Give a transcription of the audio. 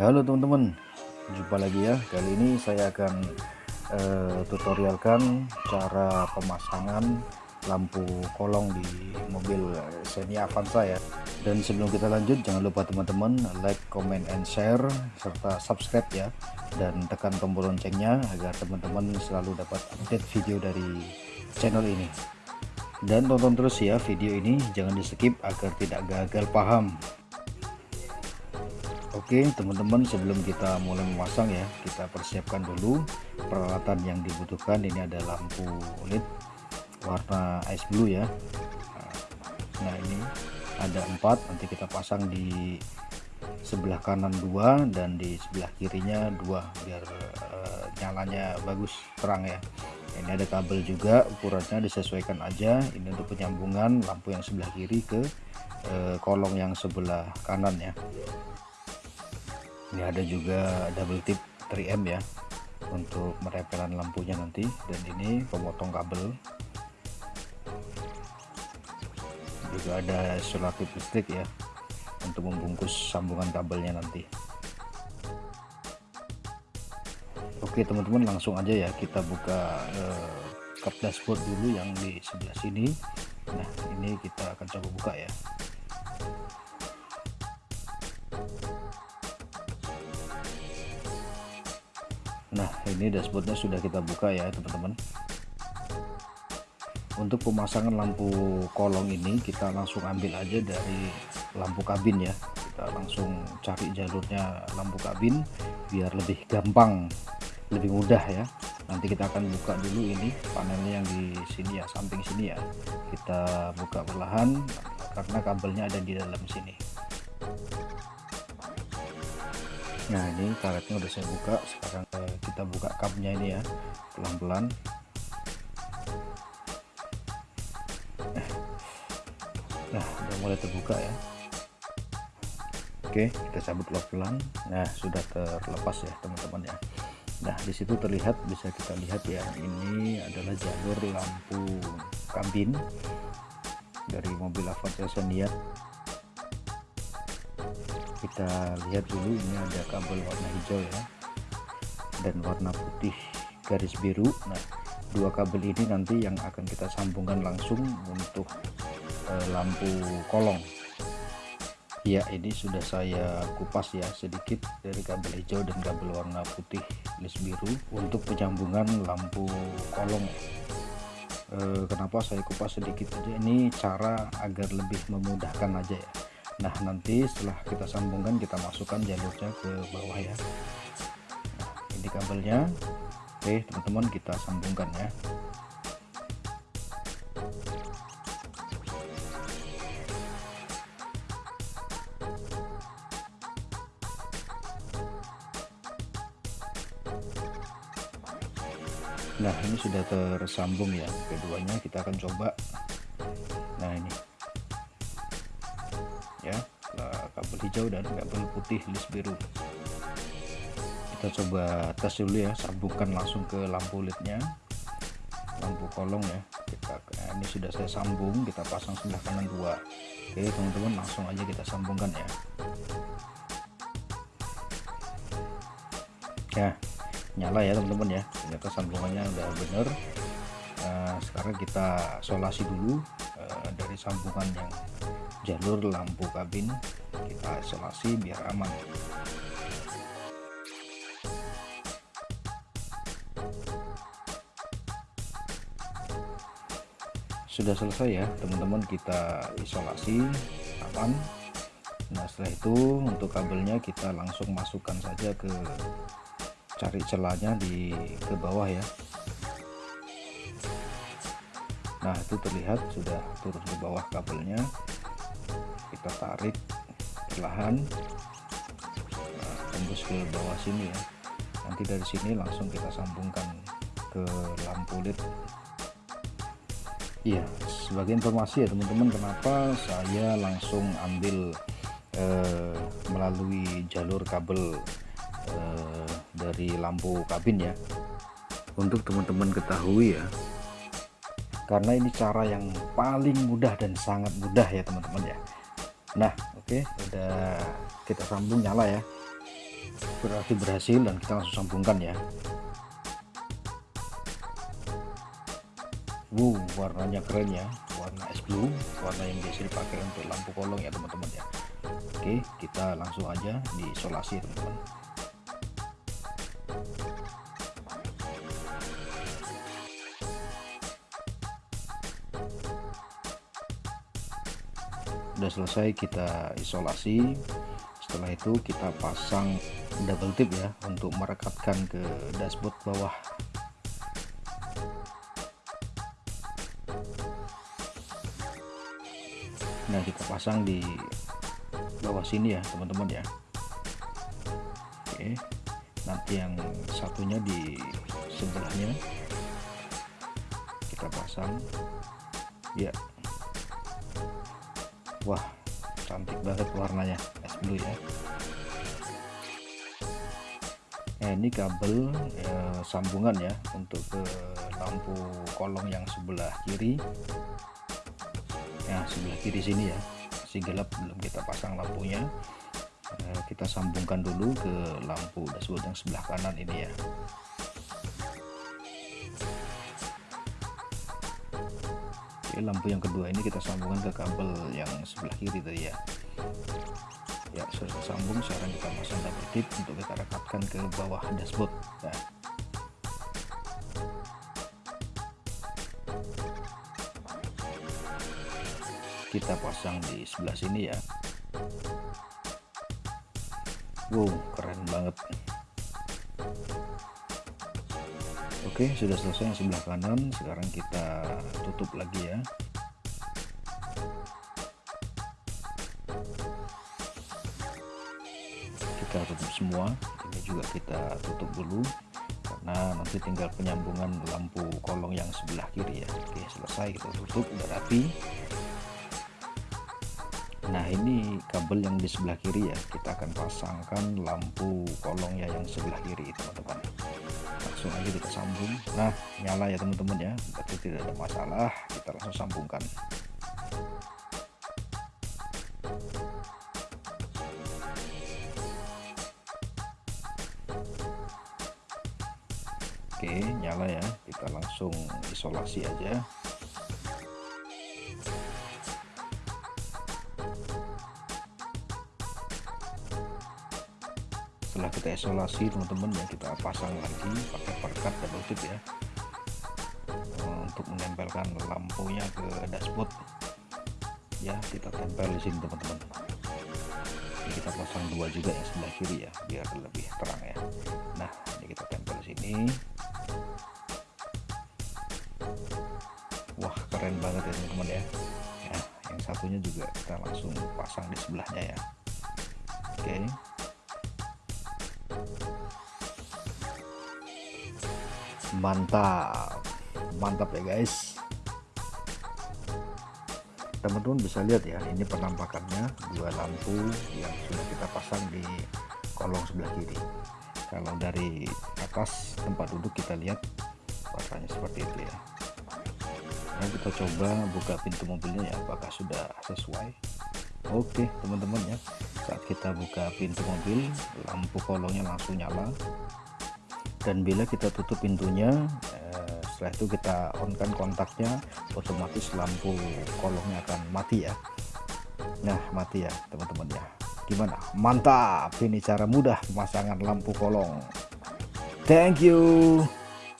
Halo teman-teman, jumpa lagi ya. Kali ini saya akan uh, tutorialkan cara pemasangan lampu kolong di mobil Xenia Avanza ya. Dan sebelum kita lanjut, jangan lupa teman-teman like, comment, and share serta subscribe ya. Dan tekan tombol loncengnya agar teman-teman selalu dapat update video dari channel ini. Dan tonton terus ya video ini, jangan di skip agar tidak gagal paham Oke teman-teman sebelum kita mulai memasang ya kita persiapkan dulu peralatan yang dibutuhkan. Ini ada lampu LED warna ice blue ya. Nah ini ada empat. Nanti kita pasang di sebelah kanan dua dan di sebelah kirinya dua biar uh, nyalanya bagus terang ya. Ini ada kabel juga ukurannya disesuaikan aja. Ini untuk penyambungan lampu yang sebelah kiri ke uh, kolong yang sebelah kanan ya ini ada juga double tip 3M ya untuk merepelan lampunya nanti. Dan ini pemotong kabel. Juga ada isolatif listrik ya untuk membungkus sambungan kabelnya nanti. Oke teman-teman langsung aja ya kita buka eh, dashboard dulu yang di sebelah sini. Nah ini kita akan coba buka ya nah ini dashboardnya sudah kita buka ya teman-teman. Untuk pemasangan lampu kolong ini kita langsung ambil aja dari lampu kabin ya. Kita langsung cari jalurnya lampu kabin biar lebih gampang lebih mudah ya. Nanti kita akan buka dulu ini panelnya yang di sini ya samping sini ya. Kita buka perlahan karena kabelnya ada di dalam sini nah ini karetnya udah saya buka. Sekarang eh, kita buka cupnya ini ya pelan-pelan. Nah udah mulai terbuka ya. Oke kita cabut pelan nah sudah terlepas ya teman-teman ya. Nah di situ terlihat bisa kita lihat ya ini adalah jalur lampu kabin dari mobil Avanza Xenia kita lihat dulu ini ada kabel warna hijau ya dan warna putih garis biru. Nah dua kabel ini nanti yang akan kita sambungkan langsung untuk eh, lampu kolong. Ya ini sudah saya kupas ya sedikit dari kabel hijau dan kabel warna putih garis biru untuk penyambungan lampu kolong. Eh, kenapa saya kupas sedikit aja? Ini cara agar lebih memudahkan aja ya nah nanti setelah kita sambungkan kita masukkan jalurnya ke bawah ya. Nah, ini kabelnya. Oke teman-teman kita sambungkan ya. Nah ini sudah tersambung ya. Keduanya kita akan coba hijau dan kabel putih list biru. Kita coba tes dulu ya sambungkan langsung ke lampu lednya lampu kolong ya kita nah, ini sudah saya sambung kita pasang sebelah kanan dua. Oke teman-teman langsung aja kita sambungkan ya. Ya nyala ya teman-teman ya. Ternyata sambungannya udah bener nah, sekarang kita solasi dulu uh, dari sambungan yang jalur lampu kabin kita isolasi biar aman. Sudah selesai ya teman-teman kita isolasi aman. Nah setelah itu untuk kabelnya kita langsung masukkan saja ke cari celahnya di ke bawah ya. Nah itu terlihat sudah turun ke bawah kabelnya kita tarik perlahan. Nah, tembus ke bawah sini ya. Nanti dari sini langsung kita sambungkan ke lampu led. Iya. Sebagai informasi ya teman-teman kenapa saya langsung ambil eh, melalui jalur kabel eh, dari lampu kabin ya? Untuk teman-teman ketahui ya. Karena ini cara yang paling mudah dan sangat mudah ya teman-teman ya nah oke okay, udah kita sambung nyala ya. Berarti berhasil dan kita langsung sambungkan ya. Wow warnanya keren ya. Warna es blue warna yang biasa dipakai untuk lampu kolong ya teman-teman ya. Oke kita langsung aja diisolasi teman-teman udah selesai kita isolasi. Setelah itu kita pasang double tip ya untuk merekatkan ke dashboard bawah. Nah kita pasang di bawah sini ya teman-teman ya. Oke nanti yang satunya di sebelahnya. Kita pasang. Ya wah cantik banget warnanya es blue ya. Nah, ini kabel ya, sambungan ya untuk ke lampu kolong yang sebelah kiri. Ya sebelah kiri sini ya masih gelap belum kita pasang lampunya. Eh, kita sambungkan dulu ke lampu dashboard yang sebelah kanan ini ya Lampu yang kedua ini kita sambungkan ke kabel yang sebelah kiri tadi ya. Ya sudah tersambung sekarang kita pasang double tip untuk kita rekatkan ke bawah dashboard nah. kita pasang di sebelah sini ya. Wow keren banget Oke sudah selesai yang sebelah kanan. Sekarang kita tutup lagi ya. Kita tutup semua. Ini juga kita tutup dulu karena nanti tinggal penyambungan lampu kolong yang sebelah kiri ya. Oke selesai kita tutup udah Nah ini kabel yang di sebelah kiri ya. Kita akan pasangkan lampu kolongnya yang sebelah kiri teman-teman langsung aja kita sambung. Nah nyala ya teman-teman ya. Berarti tidak ada masalah. Kita langsung sambungkan. Oke nyala ya. Kita langsung isolasi aja kita isolasi teman-teman ya kita pasang lagi pakai perkat double tip ya. Eh, untuk menempelkan lampunya ke dashboard. Ya kita tempel di sini teman-teman. Kita pasang dua juga yang sebelah kiri ya biar lebih terang ya. Nah ini kita tempel di sini. Wah keren banget ya teman-teman ya. Ya yang satunya juga kita langsung pasang di sebelahnya ya. Oke. okay. Mantap. Mantap ya guys. Teman-teman bisa lihat ya ini penampakannya. Dua lampu yang sudah kita pasang di kolong sebelah kiri. Kalau dari atas tempat duduk kita lihat warnanya seperti itu ya. Nah, kita coba buka pintu mobilnya ya apakah sudah sesuai oke teman-teman ya. Saat kita buka pintu mobil lampu kolongnya langsung nyala. Dan bila kita tutup pintunya eh, setelah itu kita on kan kontaknya otomatis lampu kolongnya akan mati ya. Nah mati ya teman-teman ya. Gimana? Mantap! Ini cara mudah pemasangan lampu kolong. Thank you